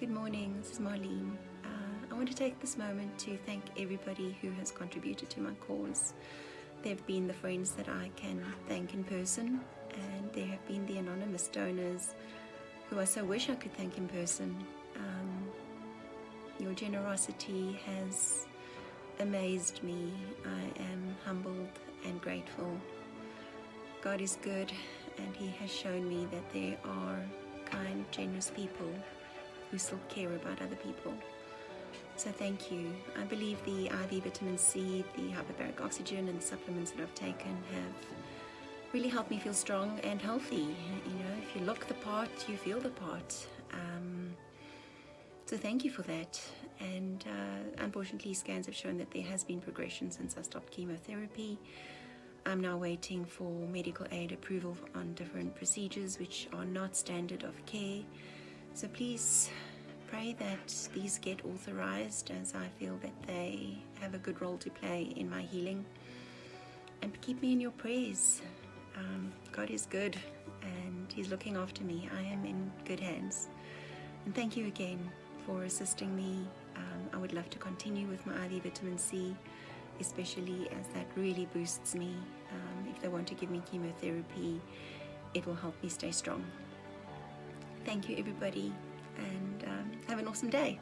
Good morning, this is Marlene. Uh, I want to take this moment to thank everybody who has contributed to my cause. There have been the friends that I can thank in person, and there have been the anonymous donors who I so wish I could thank in person. Um, your generosity has amazed me. I am humbled and grateful. God is good, and He has shown me that there are kind, generous people who still care about other people. So thank you. I believe the IV vitamin C, the hyperbaric oxygen and the supplements that I've taken have really helped me feel strong and healthy. You know, if you look the part, you feel the part. Um, so thank you for that. And uh, unfortunately, scans have shown that there has been progression since I stopped chemotherapy. I'm now waiting for medical aid approval on different procedures which are not standard of care. So please pray that these get authorized as I feel that they have a good role to play in my healing. And keep me in your prayers. Um, God is good and He's looking after me. I am in good hands. And thank you again for assisting me. Um, I would love to continue with my IV vitamin C, especially as that really boosts me. Um, if they want to give me chemotherapy, it will help me stay strong. Thank you, everybody, and um, have an awesome day.